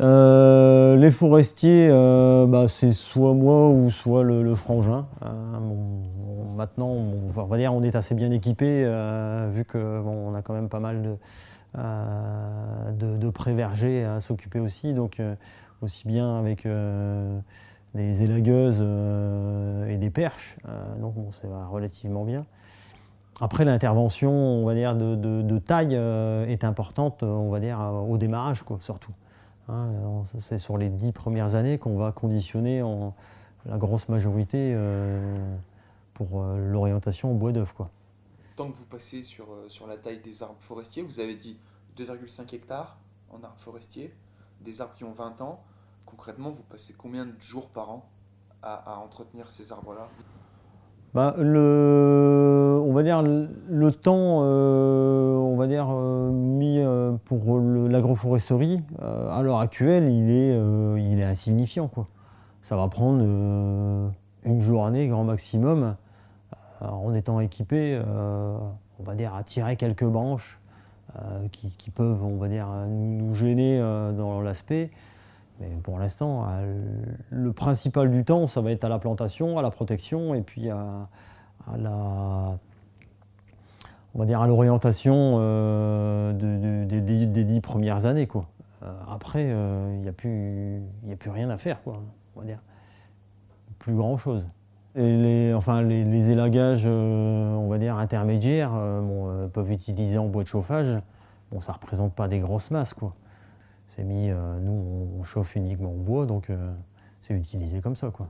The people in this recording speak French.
Euh, les forestiers, euh, bah, c'est soit moi ou soit le, frangin. maintenant, on, va dire, on est assez bien équipé vu que on a quand même pas mal de, de, pré-vergers à s'occuper aussi. Donc, aussi bien avec des élagueuses et des perches. donc, bon, ça va relativement bien. Après, l'intervention, on va dire, de, taille euh, est importante, on va dire, au démarrage, quoi, surtout. Hein, c'est sur les dix premières années qu'on va conditionner en, la grosse majorité euh, pour euh, l'orientation au bois d'œuf. Tant que vous passez sur, sur la taille des arbres forestiers, vous avez dit 2,5 hectares en arbres forestiers, des arbres qui ont 20 ans. Concrètement, vous passez combien de jours par an à entretenir ces arbres-là? Bah, le, on va dire le temps euh, on va dire, euh, euh, pour l'agroforesterie, à l'heure actuelle, il est, il est insignifiant. Quoi. Ça va prendre une journée grand maximum en étant équipé, on va dire, à tirer quelques branches qui, peuvent on va dire, nous gêner dans l'aspect. Mais pour l'instant, euh, le principal du temps, ça va être à la plantation, à la protection et puis à, la, on va dire à l'orientation euh, des dix premières années. Quoi. Euh, après, il n'y a, plus, a plus rien à faire, quoi, on va dire. Plus grand chose. Et les, enfin, les, élagages, on va dire, intermédiaires, peuvent être utilisés en bois de chauffage. Bon, ça ne représente pas des grosses masses, quoi mis, euh, nous on chauffe uniquement au bois, donc euh, c'est utilisé comme ça. quoi.